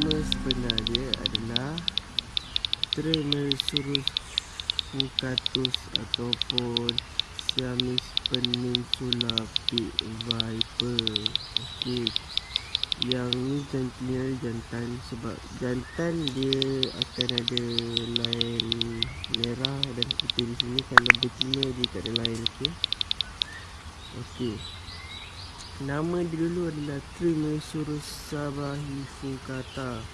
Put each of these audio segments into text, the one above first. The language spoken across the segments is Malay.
Nama sebenar dia adalah Tremesurus fucatus ataupun Siamese Peninsula Pig Viper. Okey. Yang ni jantannya jantan sebab jantan dia akan ada line merah dan putih di sini kalau betina dia tak ada line okey. Okey. Nama dia dulu adalah Trimesurus sabahifugata.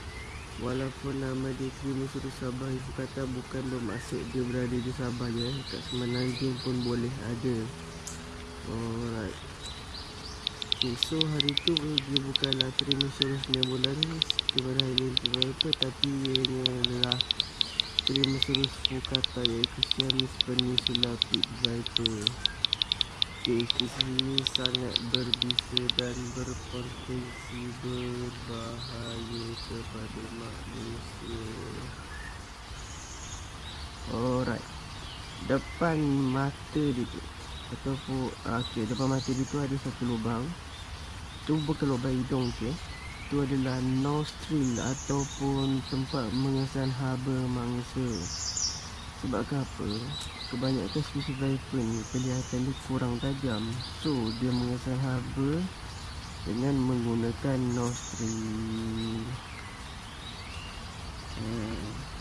Walaupun nama dia Trimesurus sabahifugata bukan bermaksud dia berada di Sabah je. Kat Semenanjung pun boleh ada. Alright. Okay, so hari tu dia bukanlah Trimesurus nebularis kepada Highland Viper tapi ia adalah Trimesurus fugata iaitu Siamese Peninsula Pit Viper. Keisi ini sangat berbisa dan berpotensi berbahaya kepada manusia. Alright. Depan mata dia ataupun okey depan mata dia tu ada satu lubang. Tu bukan lubang hidung okey. Tu adalah nostril ataupun tempat mengesan haba mangsa. Sebab ke apa Kebanyakan species viper ni Kelihatan dia kurang tajam So dia mengesan haba Dengan menggunakan nostril Hmm.